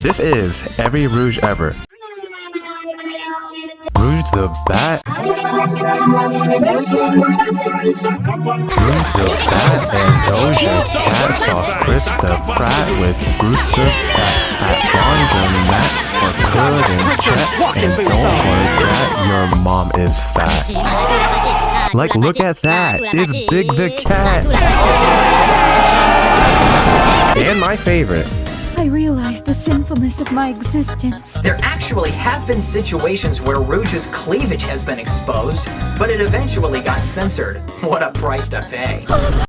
This is Every Rouge Ever. Rouge the Bat. Rouge the Bat and Doja Cat saw Krista Pratt with Bruce the Bat at Laundromat or Could and Chet. And don't forget your mom is fat. Like, look at that. It's Big the Cat. And my favorite. I realize the sinfulness of my existence. There actually have been situations where Rouge's cleavage has been exposed, but it eventually got censored. What a price to pay. Oh,